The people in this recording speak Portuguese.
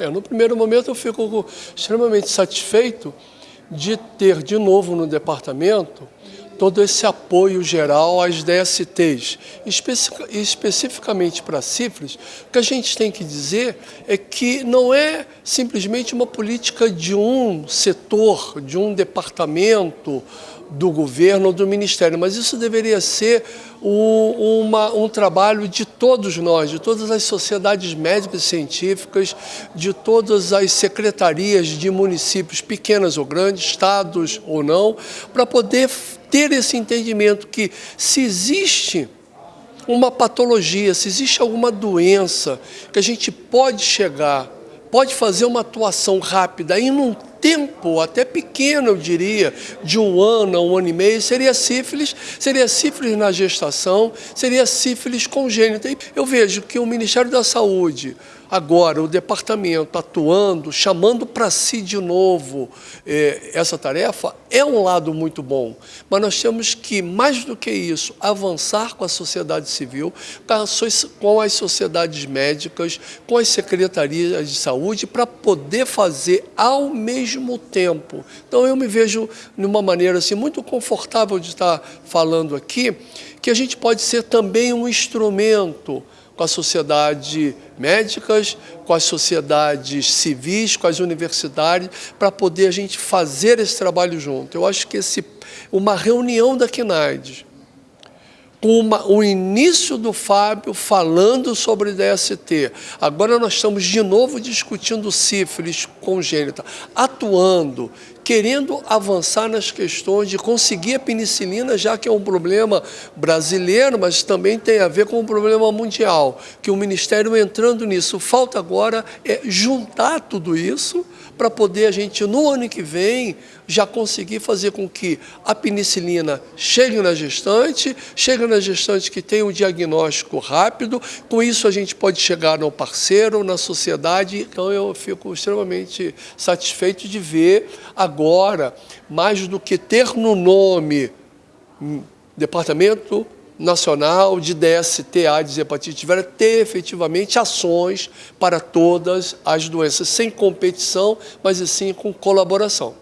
É, no primeiro momento eu fico extremamente satisfeito de ter de novo no departamento todo esse apoio geral às DSTs. Especi especificamente para CIFRES, o que a gente tem que dizer é que não é simplesmente uma política de um setor, de um departamento do governo ou do ministério, mas isso deveria ser um, uma, um trabalho de todos nós, de todas as sociedades médicas e científicas, de todas as secretarias de municípios, pequenas ou grandes, estados ou não, para poder ter esse entendimento que se existe uma patologia, se existe alguma doença que a gente pode chegar, pode fazer uma atuação rápida e num tempo até pequeno, eu diria, de um ano a um ano e meio, seria sífilis, seria sífilis na gestação, seria sífilis congênita. E eu vejo que o Ministério da Saúde, Agora, o departamento atuando, chamando para si de novo eh, essa tarefa, é um lado muito bom. Mas nós temos que, mais do que isso, avançar com a sociedade civil, com as sociedades médicas, com as secretarias de saúde, para poder fazer ao mesmo tempo. Então, eu me vejo de uma maneira assim, muito confortável de estar falando aqui, que a gente pode ser também um instrumento com a sociedade médicas, com as sociedades civis, com as universidades, para poder a gente fazer esse trabalho junto. Eu acho que esse, uma reunião da CNAIDS, o início do Fábio falando sobre DST. Agora nós estamos de novo discutindo sífilis congênita, atuando, querendo avançar nas questões de conseguir a penicilina, já que é um problema brasileiro, mas também tem a ver com um problema mundial, que o Ministério entrando nisso. Falta agora é juntar tudo isso para poder a gente, no ano que vem, já conseguir fazer com que a penicilina chegue na gestante, chegue na gestante que tenha um diagnóstico rápido, com isso a gente pode chegar no parceiro, na sociedade, então eu fico extremamente satisfeito de ver agora agora, mais do que ter no nome hum, Departamento Nacional de DST, AIDS e Hepatite Vera, ter efetivamente ações para todas as doenças, sem competição, mas sim com colaboração.